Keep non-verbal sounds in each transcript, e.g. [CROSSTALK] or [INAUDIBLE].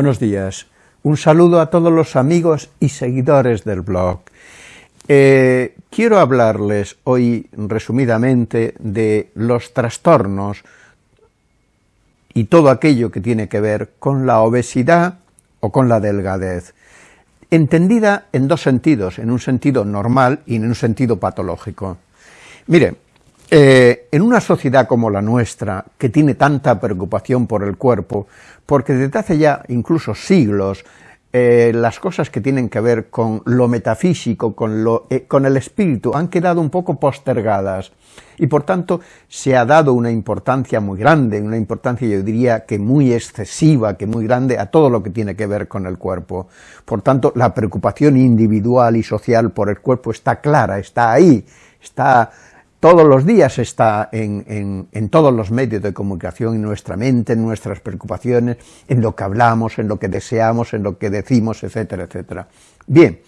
buenos días. Un saludo a todos los amigos y seguidores del blog. Eh, quiero hablarles hoy resumidamente de los trastornos y todo aquello que tiene que ver con la obesidad o con la delgadez, entendida en dos sentidos, en un sentido normal y en un sentido patológico. Mire, eh, en una sociedad como la nuestra, que tiene tanta preocupación por el cuerpo, porque desde hace ya incluso siglos, eh, las cosas que tienen que ver con lo metafísico, con, lo, eh, con el espíritu, han quedado un poco postergadas, y por tanto se ha dado una importancia muy grande, una importancia yo diría que muy excesiva, que muy grande a todo lo que tiene que ver con el cuerpo. Por tanto, la preocupación individual y social por el cuerpo está clara, está ahí, está todos los días está en, todos los medios de comunicación, en nuestra mente, en nuestras preocupaciones, en lo que hablamos, en lo que deseamos, en lo que decimos, etcétera, etcétera. Bien,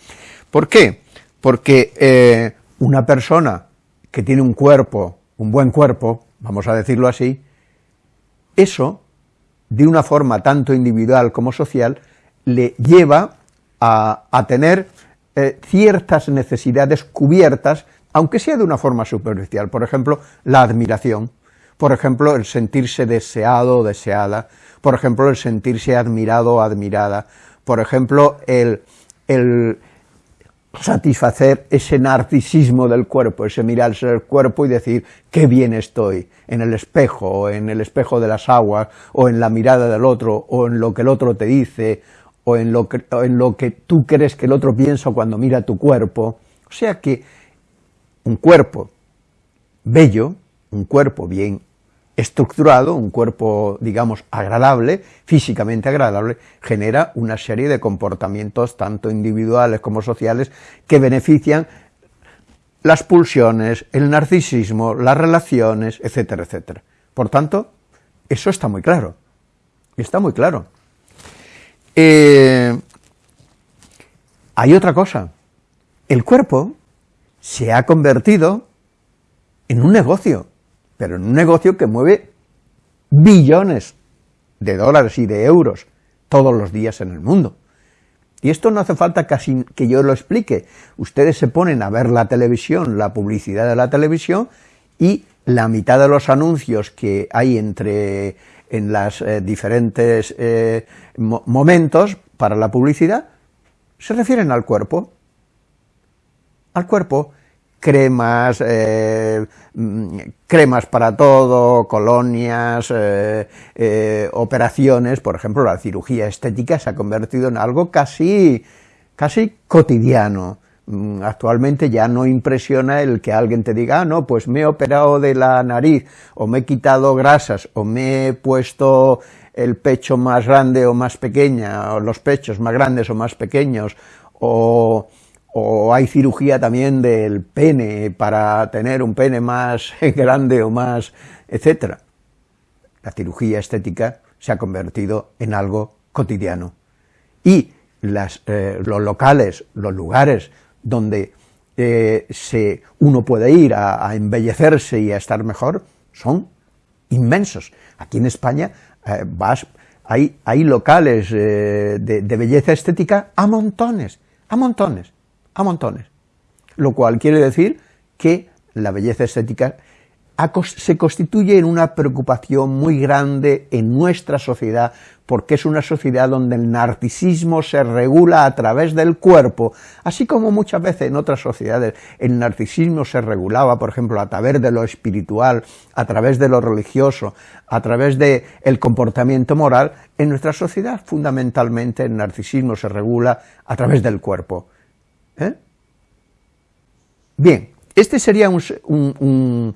¿por qué? Porque eh, una persona que tiene un cuerpo, un buen cuerpo, vamos a decirlo así, eso, de una forma tanto individual como social, le lleva a, tener eh, ciertas necesidades cubiertas aunque sea de una forma superficial, por ejemplo, la admiración, por ejemplo, el sentirse deseado o deseada, por ejemplo, el sentirse admirado o admirada, por ejemplo, el, satisfacer ese narcisismo del cuerpo, ese mirarse el cuerpo y decir, qué bien estoy, en el espejo, o en el espejo de las aguas, o en la mirada del otro, o en lo que el otro te dice, o en lo que, tú crees que el otro piensa cuando mira tu cuerpo, o sea que un cuerpo bello, un cuerpo bien estructurado, un cuerpo, digamos, agradable, físicamente agradable, genera una serie de comportamientos, tanto individuales como sociales, que benefician las pulsiones, el narcisismo, las relaciones, etcétera, etcétera. Por tanto, eso está muy claro, está muy claro. Eh, hay otra cosa, el cuerpo se ha convertido en un negocio, pero en un negocio que mueve billones de dólares y de euros todos los días en el mundo. Y esto no hace falta casi que yo lo explique. Ustedes se ponen a ver la televisión, la publicidad de la televisión, y la mitad de los anuncios que hay entre en los eh, diferentes eh, momentos para la publicidad se refieren al cuerpo al cuerpo, cremas, eh, mm, cremas para todo, colonias, eh, eh, operaciones, por ejemplo, la cirugía estética se ha convertido en algo casi, casi cotidiano. Mm, actualmente ya no impresiona el que alguien te diga, ah, no, pues me he operado de la nariz, o me he quitado grasas, o me he puesto el pecho más grande o más pequeña, o los pechos más grandes o más pequeños, o o hay cirugía también del pene para tener un pene más [LAUGHS] grande o más, etcétera. La cirugía estética se ha convertido en algo cotidiano. Y las, eh, los locales, los lugares donde eh, se, uno puede ir a, embellecerse y a estar mejor, son inmensos. Aquí en España eh, vas, hay, hay locales de, de belleza estética a montones, a montones a montones, lo cual quiere decir que la belleza estética se constituye en una preocupación muy grande en nuestra sociedad, porque es una sociedad donde el narcisismo se regula a través del cuerpo, así como muchas veces en otras sociedades el narcisismo se regulaba, por ejemplo, a través de lo espiritual, a través de lo religioso, a través del el comportamiento moral, en nuestra sociedad fundamentalmente el narcisismo se regula a través del cuerpo. ¿Eh? Bien, este sería un,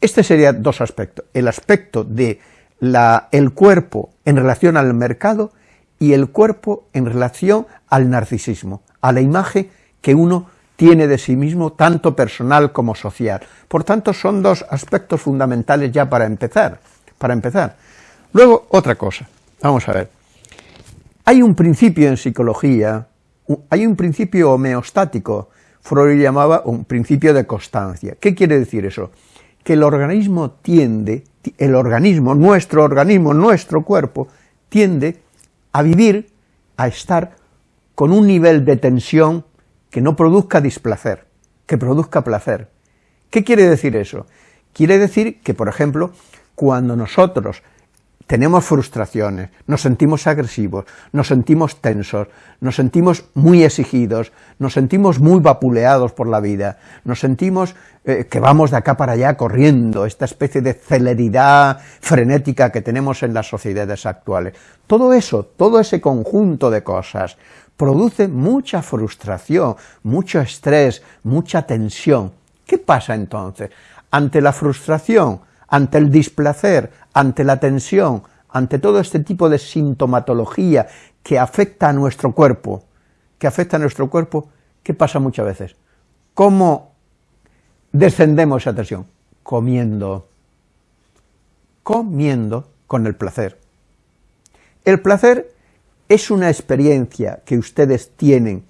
este sería dos aspectos, el aspecto de la, el cuerpo en relación al mercado y el cuerpo en relación al narcisismo, a la imagen que uno tiene de sí mismo, tanto personal como social. Por tanto, son dos aspectos fundamentales ya para empezar, para empezar. Luego, otra cosa, vamos a ver. Hay un principio en psicología hay un principio homeostático, Freud llamaba un principio de constancia. ¿Qué quiere decir eso? Que el organismo tiende, el organismo, nuestro organismo, nuestro cuerpo, tiende a vivir, a estar con un nivel de tensión que no produzca displacer, que produzca placer. ¿Qué quiere decir eso? Quiere decir que, por ejemplo, cuando nosotros tenemos frustraciones, nos sentimos agresivos, nos sentimos tensos, nos sentimos muy exigidos, nos sentimos muy vapuleados por la vida, nos sentimos eh, que vamos de acá para allá corriendo, esta especie de celeridad frenética que tenemos en las sociedades actuales. Todo eso, todo ese conjunto de cosas, produce mucha frustración, mucho estrés, mucha tensión. ¿Qué pasa entonces? Ante la frustración, ante el displacer, ante la tensión, ante todo este tipo de sintomatología que afecta a nuestro cuerpo, que afecta a nuestro cuerpo, ¿qué pasa muchas veces? ¿Cómo descendemos esa tensión? Comiendo. Comiendo con el placer. El placer es una experiencia que ustedes tienen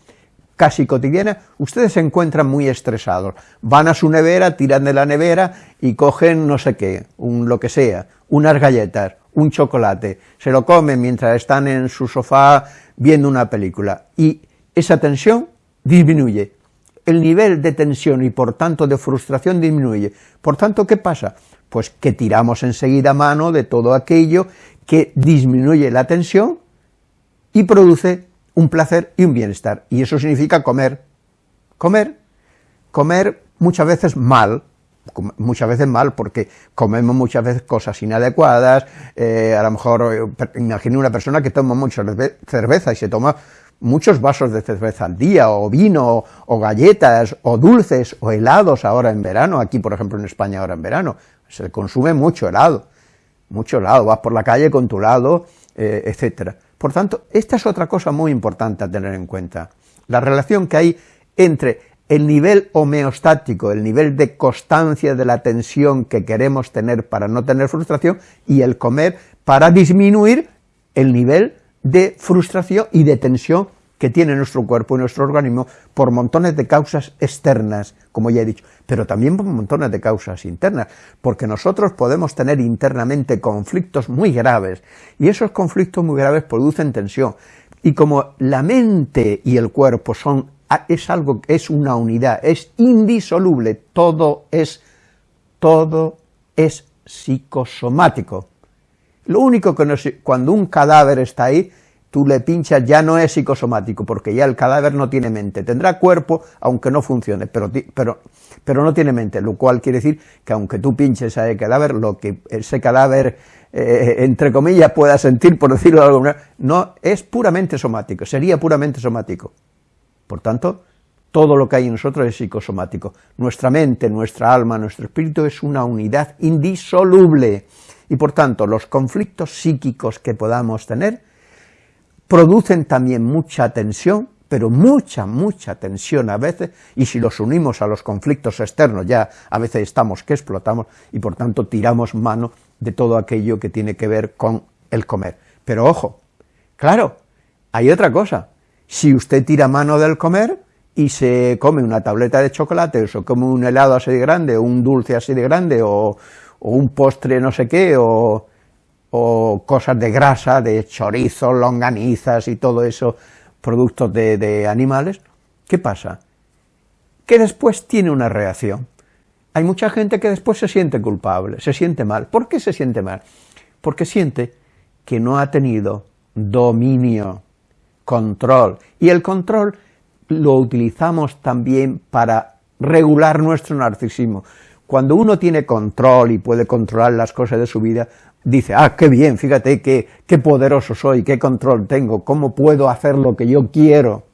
casi cotidiana, ustedes se encuentran muy estresados, van a su nevera, tiran de la nevera y cogen no sé qué, un lo que sea, unas galletas, un chocolate, se lo comen mientras están en su sofá viendo una película, y esa tensión disminuye, el nivel de tensión y por tanto de frustración disminuye. Por tanto, ¿qué pasa? Pues que tiramos enseguida mano de todo aquello que disminuye la tensión y produce un placer y un bienestar, y eso significa comer. Comer, comer muchas veces mal, muchas veces mal, porque comemos muchas veces cosas inadecuadas, eh, a lo mejor, eh, imagine una persona que toma mucha cerveza y se toma muchos vasos de cerveza al día, o vino, o galletas, o dulces, o helados ahora en verano, aquí por ejemplo en España ahora en verano, se consume mucho helado, mucho helado, vas por la calle con tu helado, eh, etcétera. Por tanto, esta es otra cosa muy importante a tener en cuenta, la relación que hay entre el nivel homeostático, el nivel de constancia de la tensión que queremos tener para no tener frustración, y el comer para disminuir el nivel de frustración y de tensión que tiene nuestro cuerpo y nuestro organismo por montones de causas externas, como ya he dicho, pero también por montones de causas internas, porque nosotros podemos tener internamente conflictos muy graves, y esos conflictos muy graves producen tensión, y como la mente y el cuerpo son, es algo, es una unidad, es indisoluble, todo es, todo es psicosomático. Lo único que no es, cuando un cadáver está ahí, tú le pinchas, ya no es psicosomático, porque ya el cadáver no tiene mente, tendrá cuerpo, aunque no funcione, pero, pero, pero no tiene mente, lo cual quiere decir que aunque tú pinches a ese cadáver, lo que ese cadáver, eh, entre comillas, pueda sentir, por decirlo de alguna manera, no, es puramente somático, sería puramente somático. Por tanto, todo lo que hay en nosotros es psicosomático. Nuestra mente, nuestra alma, nuestro espíritu es una unidad indisoluble, y por tanto, los conflictos psíquicos que podamos tener, producen también mucha tensión, pero mucha, mucha tensión a veces, y si los unimos a los conflictos externos ya a veces estamos que explotamos, y por tanto tiramos mano de todo aquello que tiene que ver con el comer. Pero ojo, claro, hay otra cosa, si usted tira mano del comer y se come una tableta de chocolate, o se come un helado así de grande, o un dulce así de grande, o, o un postre no sé qué, o o cosas de grasa, de chorizo, longanizas y todo eso, productos de, animales, ¿qué pasa? Que después tiene una reacción. Hay mucha gente que después se siente culpable, se siente mal. ¿Por qué se siente mal? Porque siente que no ha tenido dominio, control, y el control lo utilizamos también para regular nuestro narcisismo. Cuando uno tiene control y puede controlar las cosas de su vida, dice, ah, qué bien, fíjate qué, qué poderoso soy, qué control tengo, cómo puedo hacer lo que yo quiero.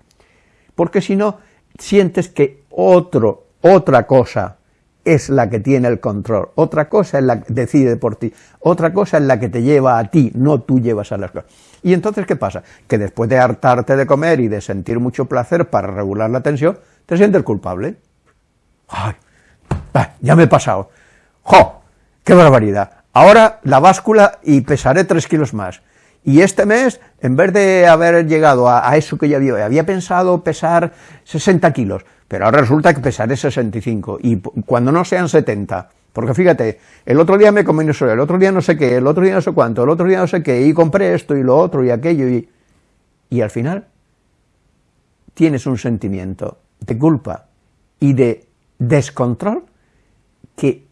Porque si no, sientes que otro, otra cosa es la que tiene el control, otra cosa es la que decide por ti, otra cosa es la que te lleva a ti, no tú llevas a las cosas. Y entonces, ¿qué pasa? Que después de hartarte de comer y de sentir mucho placer para regular la tensión, te sientes culpable. ¡Ay! Ya me he pasado. ¡Jo! ¡Qué barbaridad! Ahora la báscula y pesaré tres kilos más. Y este mes, en vez de haber llegado a, eso que ya había, había pensado pesar 60 kilos, pero ahora resulta que pesaré 65, y cuando no sean 70, porque fíjate, el otro día me comí eso, el otro día no sé qué, el otro día no sé cuánto, el otro día no sé qué, y compré esto y lo otro y aquello, y y al final tienes un sentimiento de culpa y de descontrol que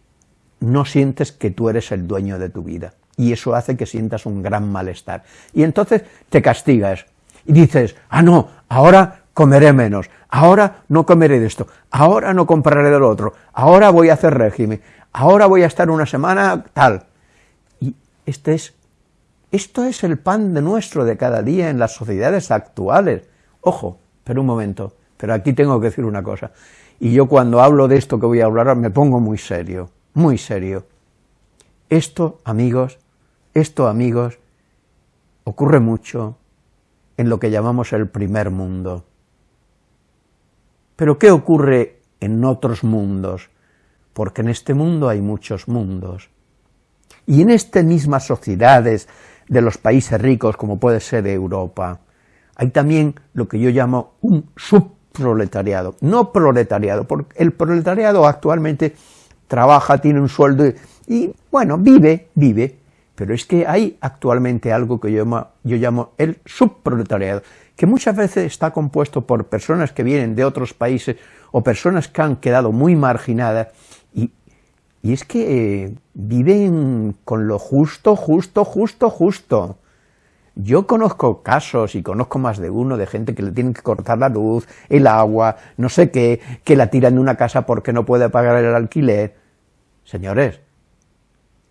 no sientes que tú eres el dueño de tu vida. Y eso hace que sientas un gran malestar. Y entonces te castigas y dices, ah, no, ahora comeré menos, ahora no comeré de esto, ahora no compraré del otro, ahora voy a hacer régimen, ahora voy a estar una semana tal. Y este es, esto es el pan de nuestro de cada día en las sociedades actuales. Ojo, pero un momento, pero aquí tengo que decir una cosa. Y yo cuando hablo de esto que voy a hablar me pongo muy serio, muy serio. Esto, amigos, esto, amigos, ocurre mucho en lo que llamamos el primer mundo. Pero ¿qué ocurre en otros mundos? Porque en este mundo hay muchos mundos. Y en estas mismas sociedades de los países ricos, como puede ser Europa, hay también lo que yo llamo un subproletariado, no proletariado, porque el proletariado actualmente trabaja, tiene un sueldo y, bueno, vive, vive, pero es que hay actualmente algo que yo llamo, yo llamo el subproletariado, que muchas veces está compuesto por personas que vienen de otros países o personas que han quedado muy marginadas y, y es que eh, viven con lo justo, justo, justo, justo. Yo conozco casos, y conozco más de uno, de gente que le tienen que cortar la luz, el agua, no sé qué, que la tiran de una casa porque no puede pagar el alquiler. Señores,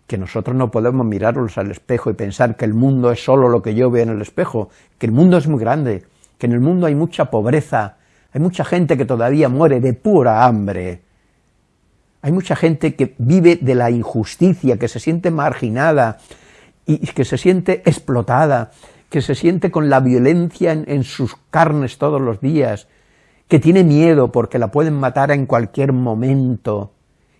que nosotros no podemos mirarnos al espejo y pensar que el mundo es solo lo que yo veo en el espejo, que el mundo es muy grande, que en el mundo hay mucha pobreza, hay mucha gente que todavía muere de pura hambre, hay mucha gente que vive de la injusticia, que se siente marginada y que se siente explotada, que se siente con la violencia en, en sus carnes todos los días, que tiene miedo porque la pueden matar en cualquier momento,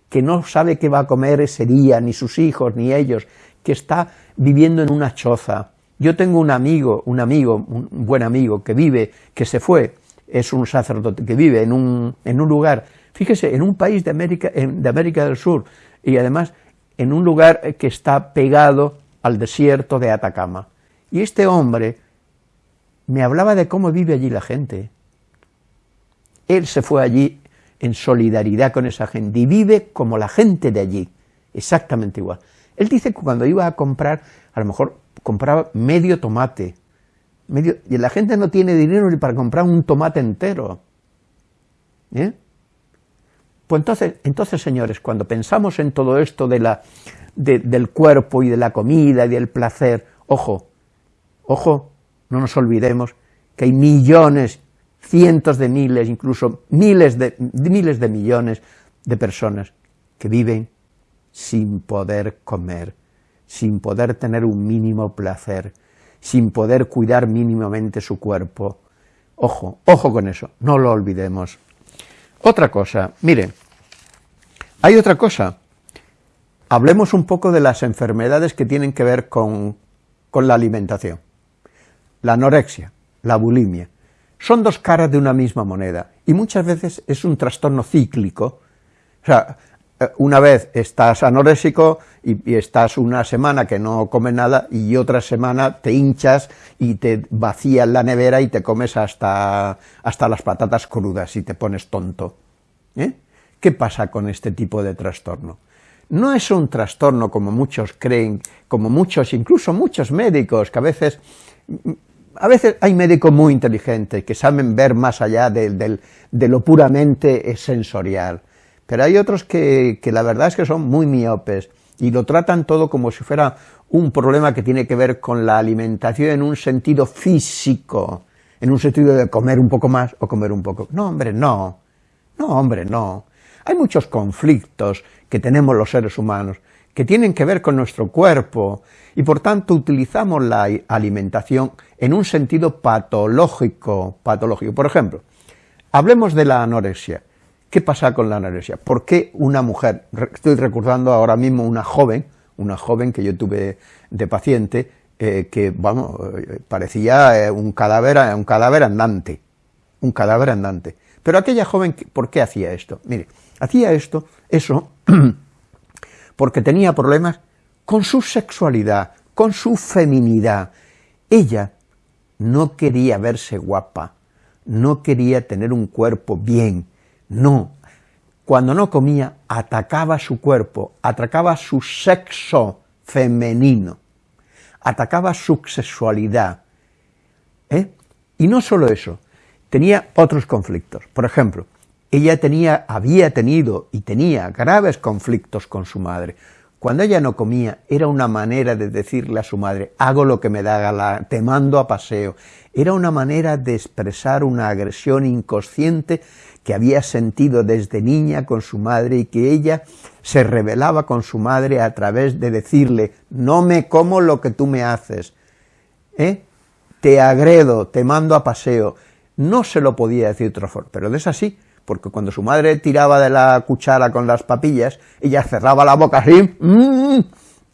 que no sabe qué va a comer ese día, ni sus hijos, ni ellos, que está viviendo en una choza. Yo tengo un amigo, un amigo, un buen amigo, que vive, que se fue, es un sacerdote, que vive en un, en un lugar, fíjese, en un país de América, de América del Sur, y además en un lugar que está pegado al desierto de Atacama. Y este hombre me hablaba de cómo vive allí la gente. Él se fue allí en solidaridad con esa gente y vive como la gente de allí, exactamente igual. Él dice que cuando iba a comprar, a lo mejor compraba medio tomate, medio, y la gente no tiene dinero ni para comprar un tomate entero. ¿Eh? Pues entonces, entonces, señores, cuando pensamos en todo esto de la, del cuerpo y de la comida y del placer, ojo, ojo, no nos olvidemos que hay millones cientos de miles, incluso miles de, miles de millones de personas que viven sin poder comer, sin poder tener un mínimo placer, sin poder cuidar mínimamente su cuerpo. Ojo, ojo con eso, no lo olvidemos. Otra cosa, mire, hay otra cosa. Hablemos un poco de las enfermedades que tienen que ver con, con la alimentación. La anorexia, la bulimia, son dos caras de una misma moneda, y muchas veces es un trastorno cíclico, o sea, una vez estás anorésico y, estás una semana que no comes nada y otra semana te hinchas y te vacías la nevera y te comes hasta, hasta las patatas crudas y te pones tonto. ¿eh? ¿Qué pasa con este tipo de trastorno? No es un trastorno como muchos creen, como muchos, incluso muchos médicos, que a veces a veces hay médicos muy inteligentes que saben ver más allá de, lo puramente sensorial, pero hay otros que, la verdad es que son muy miopes y lo tratan todo como si fuera un problema que tiene que ver con la alimentación en un sentido físico, en un sentido de comer un poco más o comer un poco. No, hombre, no. No, hombre, no. Hay muchos conflictos que tenemos los seres humanos que tienen que ver con nuestro cuerpo y por tanto utilizamos la alimentación en un sentido patológico, patológico. Por ejemplo, hablemos de la anorexia. ¿Qué pasa con la anorexia? ¿Por qué una mujer, estoy recordando ahora mismo una joven, una joven que yo tuve de paciente, eh, que, vamos, eh, parecía eh, un cadáver, un cadáver andante, un cadáver andante. Pero aquella joven, ¿por qué hacía esto? Mire, hacía esto, eso, [CLEARS THROAT] porque tenía problemas con su sexualidad, con su feminidad. Ella no quería verse guapa, no quería tener un cuerpo bien, no. Cuando no comía, atacaba su cuerpo, atacaba su sexo femenino, atacaba su sexualidad. ¿eh? Y no solo eso, tenía otros conflictos. Por ejemplo, ella tenía, había tenido y tenía graves conflictos con su madre. Cuando ella no comía, era una manera de decirle a su madre, hago lo que me da gana, te mando a paseo. Era una manera de expresar una agresión inconsciente que había sentido desde niña con su madre y que ella se rebelaba con su madre a través de decirle, no me como lo que tú me haces, ¿eh? te agredo, te mando a paseo. No se lo podía decir forma, pero es así, porque cuando su madre tiraba de la cuchara con las papillas, ella cerraba la boca así, mm,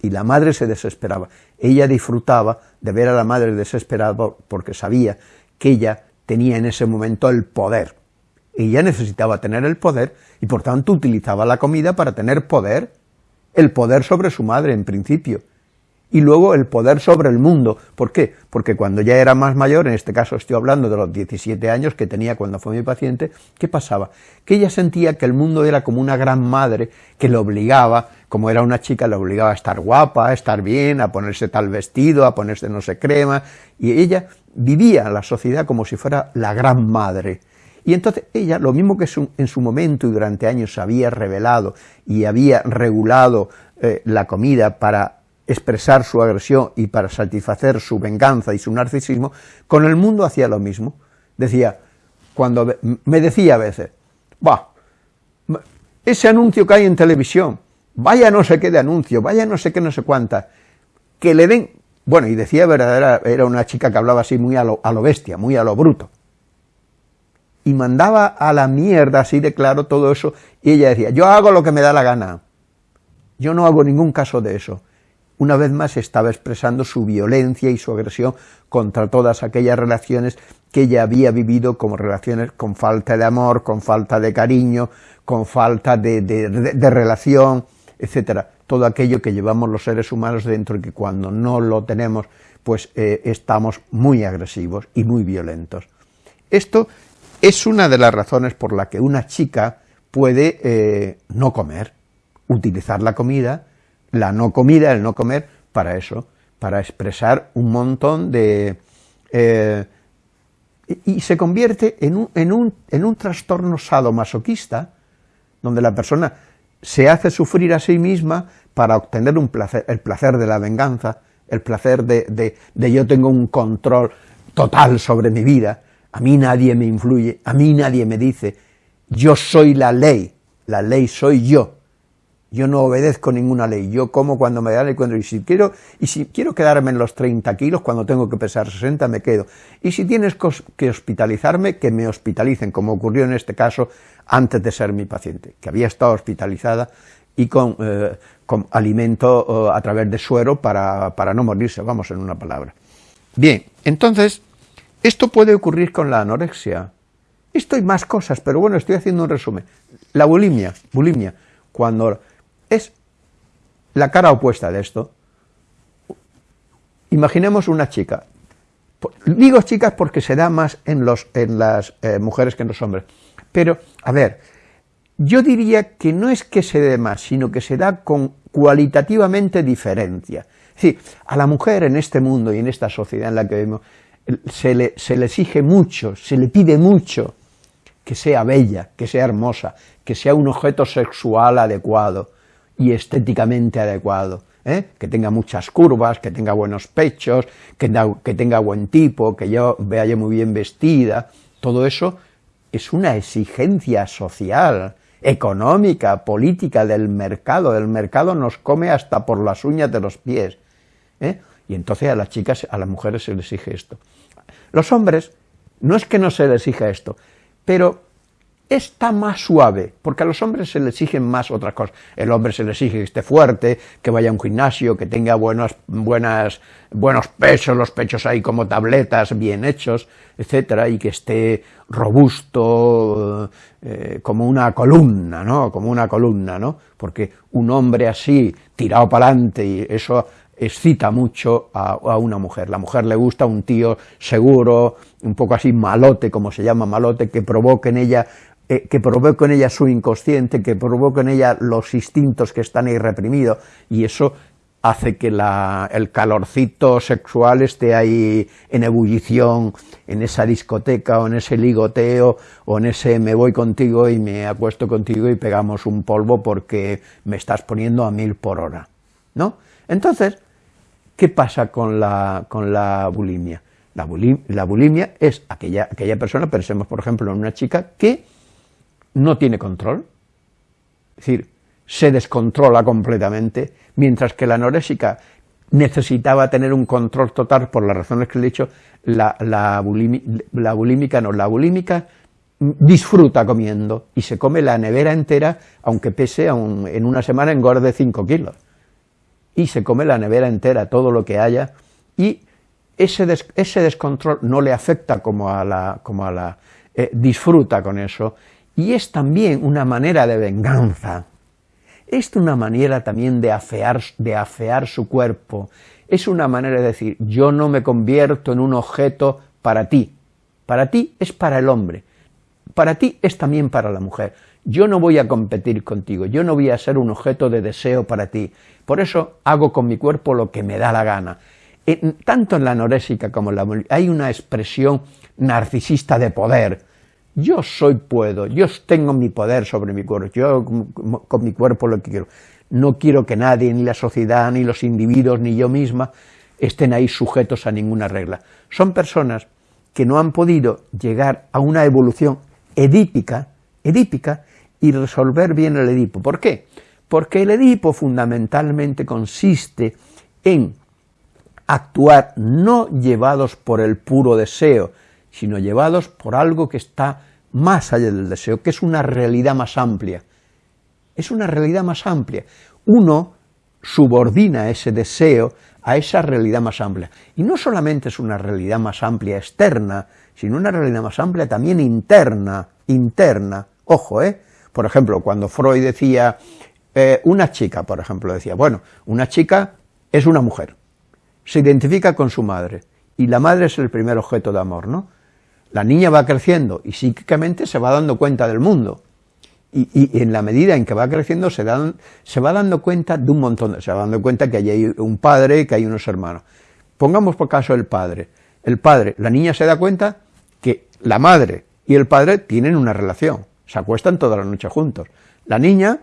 y la madre se desesperaba. Ella disfrutaba de ver a la madre desesperada porque sabía que ella tenía en ese momento el poder. Ella necesitaba tener el poder y por tanto utilizaba la comida para tener poder, el poder sobre su madre en principio y luego el poder sobre el mundo. ¿Por qué? Porque cuando ya era más mayor, en este caso estoy hablando de los 17 años que tenía cuando fue mi paciente, ¿qué pasaba? Que ella sentía que el mundo era como una gran madre que le obligaba, como era una chica, le obligaba a estar guapa, a estar bien, a ponerse tal vestido, a ponerse no sé crema, y ella vivía la sociedad como si fuera la gran madre. Y entonces ella, lo mismo que en su momento y durante años había revelado y había regulado eh, la comida para expresar su agresión y para satisfacer su venganza y su narcisismo, con el mundo hacía lo mismo. Decía, cuando me decía a veces, va, ese anuncio que hay en televisión, vaya no sé qué de anuncio, vaya no sé qué no sé cuánta, que le den, bueno, y decía verdadera, era una chica que hablaba así muy a lo, a lo bestia, muy a lo bruto, y mandaba a la mierda así de claro todo eso, y ella decía, yo hago lo que me da la gana, yo no hago ningún caso de eso, una vez más estaba expresando su violencia y su agresión contra todas aquellas relaciones que ella había vivido como relaciones con falta de amor, con falta de cariño, con falta de, relación, etcétera, todo aquello que llevamos los seres humanos dentro y que cuando no lo tenemos, pues eh, estamos muy agresivos y muy violentos. Esto es una de las razones por la que una chica puede eh, no comer, utilizar la comida la no comida, el no comer, para eso, para expresar un montón de... Eh, y, se convierte en un, en, un, en un trastorno sadomasoquista, donde la persona se hace sufrir a sí misma para obtener un placer, el placer de la venganza, el placer de, de, de, yo tengo un control total sobre mi vida, a mí nadie me influye, a mí nadie me dice, yo soy la ley, la ley soy yo, yo no obedezco ninguna ley, yo como cuando me da el cuento, y si quiero, y si quiero quedarme en los 30 kilos, cuando tengo que pesar 60, me quedo. Y si tienes que hospitalizarme, que me hospitalicen, como ocurrió en este caso antes de ser mi paciente, que había estado hospitalizada y con, eh, con alimento eh, a través de suero para, para no morirse, vamos en una palabra. Bien, entonces, esto puede ocurrir con la anorexia. Esto y más cosas, pero bueno, estoy haciendo un resumen. La bulimia, bulimia, cuando es la cara opuesta de esto. Imaginemos una chica. Digo chicas porque se da más en, los, en las eh, mujeres que en los hombres. Pero, a ver, yo diría que no es que se dé más, sino que se da con cualitativamente diferencia. Es a la mujer en este mundo y en esta sociedad en la que vivimos, se le, se le exige mucho, se le pide mucho que sea bella, que sea hermosa, que sea un objeto sexual adecuado, y estéticamente adecuado, ¿eh? que tenga muchas curvas, que tenga buenos pechos, que, tenga buen tipo, que yo vea yo muy bien vestida, todo eso es una exigencia social, económica, política del mercado, el mercado nos come hasta por las uñas de los pies, ¿eh? Y entonces a las chicas, a las mujeres se les exige esto. Los hombres, no es que no se les exija esto, pero está más suave, porque a los hombres se les exigen más otras cosas. El hombre se le exige que esté fuerte, que vaya a un gimnasio, que tenga buenos, buenas, buenos pechos, los pechos ahí como tabletas bien hechos, etcétera, y que esté robusto, eh, como una columna, ¿no? Como una columna, ¿no? Porque un hombre así, tirado para adelante, y eso excita mucho a, una mujer. La mujer le gusta un tío seguro, un poco así malote, como se llama malote, que provoque en ella eh, que provoque en ella su inconsciente, que provoque en ella los instintos que están ahí reprimidos, y eso hace que el calorcito sexual esté ahí en ebullición, en esa discoteca, o en ese ligoteo, o en ese me voy contigo y me acuesto contigo y pegamos un polvo porque me estás poniendo a mil por hora, ¿no? Entonces, ¿qué pasa con la, con la bulimia? La bulimia, es aquella, aquella persona, pensemos por ejemplo en una chica que no tiene control, es decir, se descontrola completamente, mientras que la anorésica necesitaba tener un control total por las razones que le he dicho, la, la, bulímica no, la bulímica disfruta comiendo y se come la nevera entera, aunque pese en una semana engorde 5 kilos y se come la nevera entera, todo lo que haya, y ese, ese descontrol no le afecta como a la, como a la eh, disfruta con eso, y es también una manera de venganza, es una manera también de afear, de afear su cuerpo, es una manera de decir, yo no me convierto en un objeto para ti, para ti es para el hombre, para ti es también para la mujer, yo no voy a competir contigo, yo no voy a ser un objeto de deseo para ti, por eso hago con mi cuerpo lo que me da la gana. tanto en la anorésica como en la hay una expresión narcisista de poder. Yo soy puedo, yo tengo mi poder sobre mi cuerpo, yo con mi cuerpo lo que quiero. No quiero que nadie, ni la sociedad, ni los individuos, ni yo misma, estén ahí sujetos a ninguna regla. Son personas que no han podido llegar a una evolución edípica, edípica y resolver bien el Edipo. ¿Por qué? Porque el Edipo fundamentalmente consiste en actuar no llevados por el puro deseo, sino llevados por algo que está más allá del deseo, que es una realidad más amplia. Es una realidad más amplia. Uno subordina ese deseo a esa realidad más amplia. Y no solamente es una realidad más amplia externa, sino una realidad más amplia también interna, interna. Ojo, ¿eh? Por ejemplo, cuando Freud decía, eh, una chica, por ejemplo, decía, bueno, una chica es una mujer, se identifica con su madre, y la madre es el primer objeto de amor, ¿no? La niña va creciendo y psíquicamente se va dando cuenta del mundo, y, en la medida en que va creciendo se, se va dando cuenta de un montón, se va dando cuenta que hay un padre, que hay unos hermanos. Pongamos por caso el padre. El padre, la niña se da cuenta que la madre y el padre tienen una relación, se acuestan toda la noche juntos. La niña,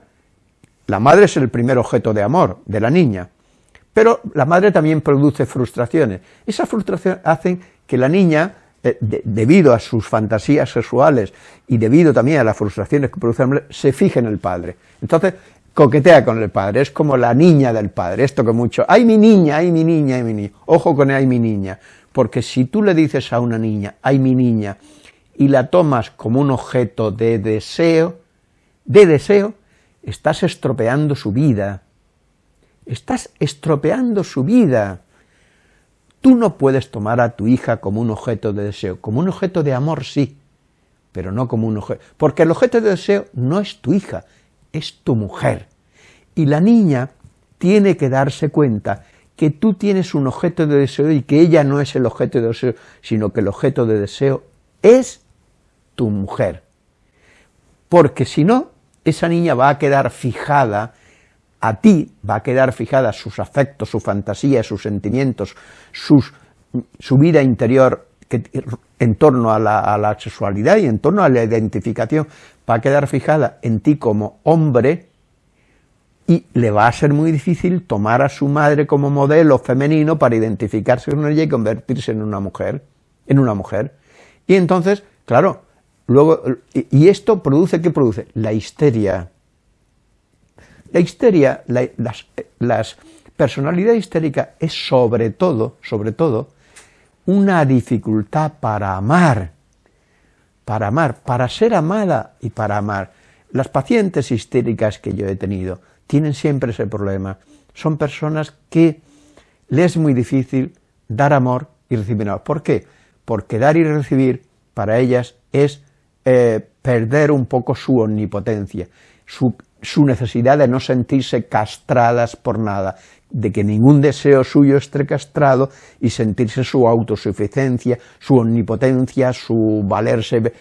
la madre es el primer objeto de amor de la niña, pero la madre también produce frustraciones. Esas frustraciones hacen que la niña, eh, debido a sus fantasías sexuales y debido también a las frustraciones que produce la madre, se fije en el padre. Entonces, coquetea con el padre, es como la niña del padre, esto que mucho, ¡ay mi niña, ay mi niña, ay mi niña! Ojo con ay mi niña, porque si tú le dices a una niña, ¡ay mi niña!, y la tomas como un objeto de deseo, de deseo, estás estropeando su vida, estás estropeando su vida. Tú no puedes tomar a tu hija como un objeto de deseo, como un objeto de amor sí, pero no como un objeto, porque el objeto de deseo no es tu hija, es tu mujer. Y la niña tiene que darse cuenta que tú tienes un objeto de deseo y que ella no es el objeto de deseo, sino que el objeto de deseo es tu mujer. Porque si no, esa niña va a quedar fijada a ti, va a quedar fijada sus afectos, su fantasía, sus sentimientos, sus, su vida interior en torno a la, a la sexualidad y en torno a la identificación, va a quedar fijada en ti como hombre y le va a ser muy difícil tomar a su madre como modelo femenino para identificarse con ella y convertirse en una mujer, en una mujer. Y entonces, claro, Luego, y esto produce, ¿qué produce? La histeria. La histeria, la, las, la personalidad histérica es sobre todo, sobre todo, una dificultad para amar, para amar, para ser amada y para amar. Las pacientes histéricas que yo he tenido tienen siempre ese problema. Son personas que les es muy difícil dar amor y recibir amor. ¿Por qué? Porque dar y recibir para ellas es eh, perder un poco su omnipotencia, su su necesidad de no sentirse castradas por nada, de que ningún deseo suyo esté castrado y sentirse su autosuficiencia, su omnipotencia, su valerse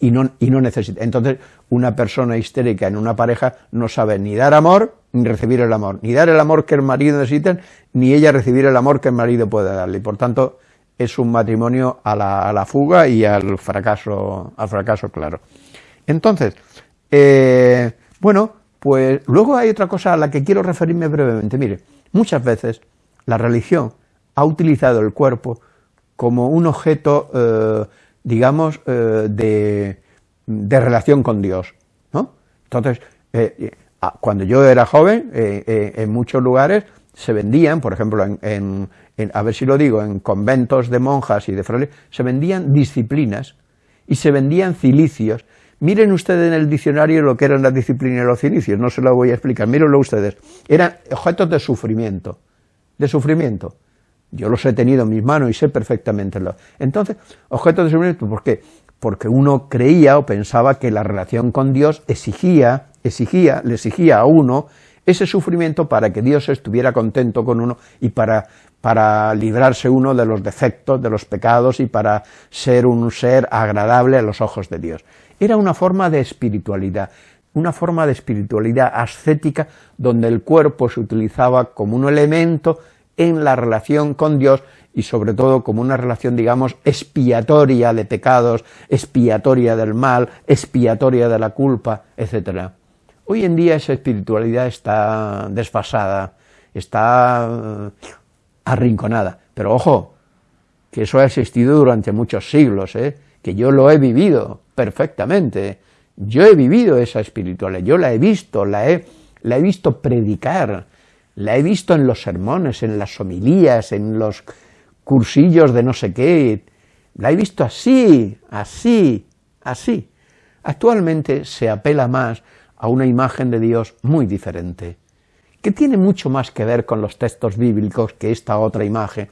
y no, y no necesita. Entonces, una persona histérica en una pareja no sabe ni dar amor, ni recibir el amor, ni dar el amor que el marido necesita, ni ella recibir el amor que el marido puede darle, por tanto es un matrimonio a la, a la fuga y al fracaso, al fracaso claro. Entonces, eh, bueno, pues luego hay otra cosa a la que quiero referirme brevemente. Mire, muchas veces la religión ha utilizado el cuerpo como un objeto, eh, digamos, eh, de, de, relación con Dios, ¿no? Entonces, eh, cuando yo era joven, en muchos lugares se vendían, por ejemplo, en, a ver si lo digo, en conventos de monjas y de frailes, se vendían disciplinas y se vendían cilicios, Miren ustedes en el diccionario lo que eran las disciplinas de los inicios, no se lo voy a explicar, mírenlo ustedes. Eran objetos de sufrimiento, de sufrimiento. Yo los he tenido en mis manos y sé perfectamente lo. Entonces, objetos de sufrimiento, ¿por qué? Porque uno creía o pensaba que la relación con Dios exigía, exigía, le exigía a uno ese sufrimiento para que Dios estuviera contento con uno y para, para librarse uno de los defectos, de los pecados y para ser un ser agradable a los ojos de Dios. Era una forma de espiritualidad, una forma de espiritualidad ascética donde el cuerpo se utilizaba como un elemento en la relación con Dios y sobre todo como una relación, digamos, expiatoria de pecados, expiatoria del mal, expiatoria de la culpa, etc. Hoy en día esa espiritualidad está desfasada, está eh, arrinconada, pero ojo, que eso ha existido durante muchos siglos, ¿eh? que yo lo he vivido perfectamente, yo he vivido esa espiritualidad, yo la he visto, la he, la he visto predicar, la he visto en los sermones, en las homilías, en los cursillos de no sé qué, la he visto así, así, así. Actualmente se apela más a una imagen de Dios muy diferente, que tiene mucho más que ver con los textos bíblicos que esta otra imagen,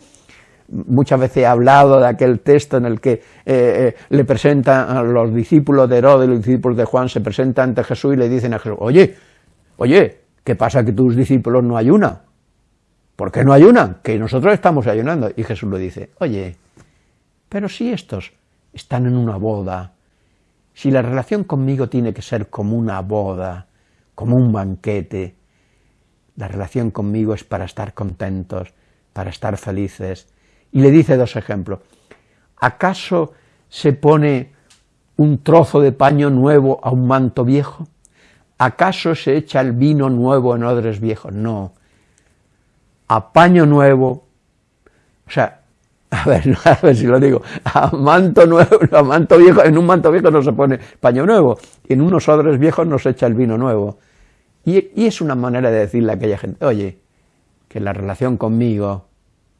muchas veces he hablado de aquel texto en el que eh, eh, le presentan a los discípulos de Herodes y los discípulos de Juan, se presentan ante Jesús y le dicen a Jesús, oye, oye, ¿qué pasa que tus discípulos no ayunan? ¿Por qué no ayunan? Que nosotros estamos ayunando. Y Jesús le dice, oye, pero si estos están en una boda, si la relación conmigo tiene que ser como una boda, como un banquete, la relación conmigo es para estar contentos, para estar felices, y le dice dos ejemplos. ¿Acaso se pone un trozo de paño nuevo a un manto viejo? ¿Acaso se echa el vino nuevo en odres viejos? No. A paño nuevo, o sea, a ver, [LAUGHS] a ver si lo digo, a manto nuevo, a manto viejo, en un manto viejo no se pone paño nuevo, en unos odres viejos no se echa el vino nuevo. Y, y es una manera de decirle a aquella gente, oye, que la relación conmigo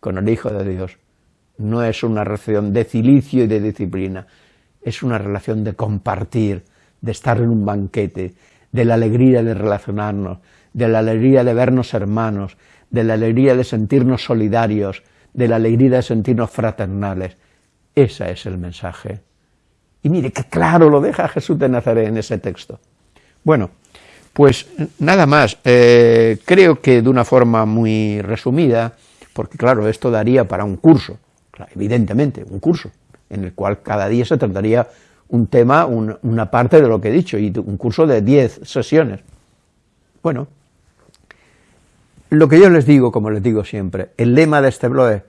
con el Hijo de Dios no es una relación de cilicio y de disciplina, es una relación de compartir, de estar en un banquete, de la alegría de relacionarnos, de la alegría de vernos hermanos, de la alegría de sentirnos solidarios, de la alegría de sentirnos fraternales. Ese es el mensaje. Y mire, qué claro lo deja Jesús de Nazaret en ese texto. Bueno, pues nada más, eh, creo que de una forma muy resumida, porque claro, esto daría para un curso, evidentemente, un curso, en el cual cada día se trataría un tema, una parte de lo que he dicho, y un curso de 10 sesiones. Bueno, lo que yo les digo, como les digo siempre, el lema de este blog es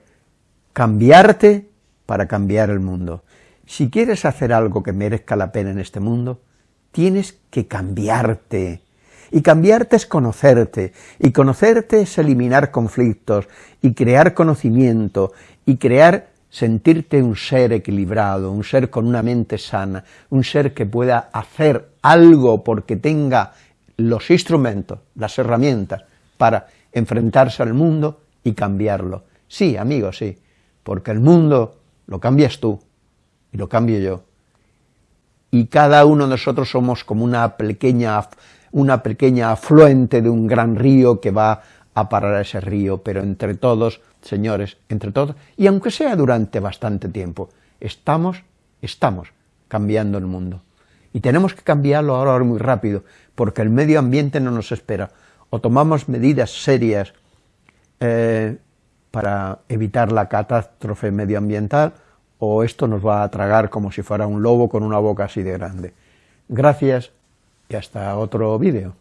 cambiarte para cambiar el mundo. Si quieres hacer algo que merezca la pena en este mundo, tienes que cambiarte, y cambiarte es conocerte, y conocerte es eliminar conflictos, y crear conocimiento, y crear, sentirte un ser equilibrado, un ser con una mente sana, un ser que pueda hacer algo porque tenga los instrumentos, las herramientas, para enfrentarse al mundo y cambiarlo. Sí, amigo, sí, porque el mundo lo cambias tú, y lo cambio yo. Y cada uno de nosotros somos como una pequeña una pequeña afluente de un gran río que va a parar a ese río, pero entre todos, señores, entre todos, y aunque sea durante bastante tiempo, estamos, estamos cambiando el mundo. Y tenemos que cambiarlo ahora muy rápido, porque el medio ambiente no nos espera. O tomamos medidas serias eh, para evitar la catástrofe medioambiental, o esto nos va a tragar como si fuera un lobo con una boca así de grande. Gracias y hasta otro vídeo.